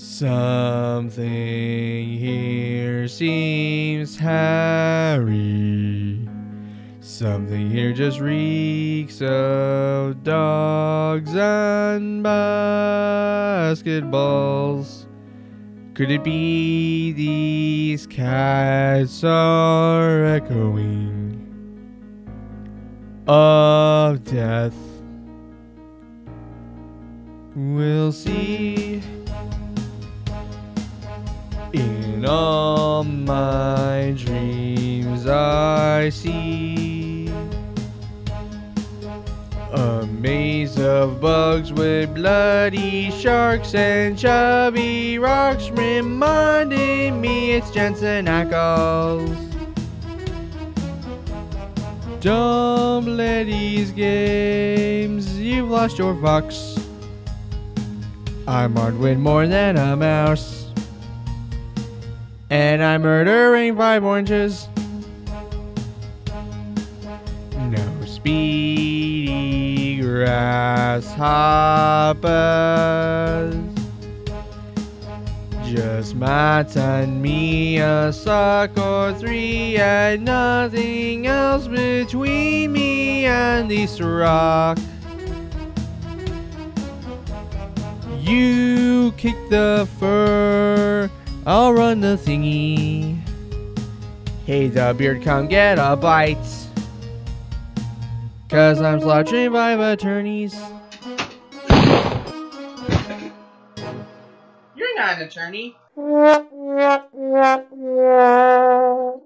Something here seems hairy. Something here just reeks of dogs and basketballs. Could it be these cats are echoing of death? We'll see. In all my dreams, I see a maze of bugs with bloody sharks and chubby rocks, reminding me it's Jensen Ackles. Play these games, you've lost your fox. I'm armed with more than a mouse. And I'm murdering five oranges. No speedy grasshoppers. Just Matt and me, a suck or three, and nothing else between me and this rock. You kick the fur, I'll run the thingy. Hey, the beard, come get a bite. Cause I'm slaughtering five attorneys. You're not an attorney.